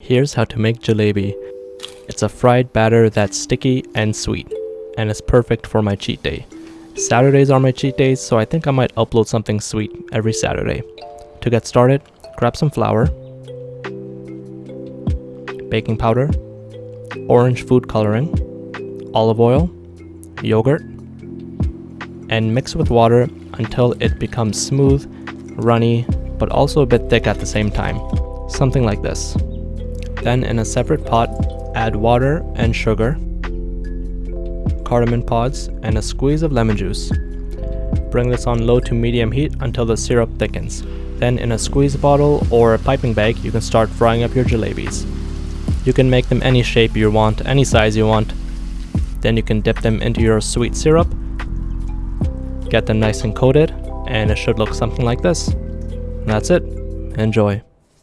Here's how to make jalebi. It's a fried batter that's sticky and sweet, and it's perfect for my cheat day. Saturdays are my cheat days, so I think I might upload something sweet every Saturday. To get started, grab some flour, baking powder, orange food coloring, olive oil, yogurt, and mix with water until it becomes smooth, runny, but also a bit thick at the same time. Something like this. Then in a separate pot, add water and sugar, cardamom pods, and a squeeze of lemon juice. Bring this on low to medium heat until the syrup thickens. Then in a squeeze bottle or a piping bag, you can start frying up your jalebis. You can make them any shape you want, any size you want. Then you can dip them into your sweet syrup, get them nice and coated, and it should look something like this. And that's it. Enjoy.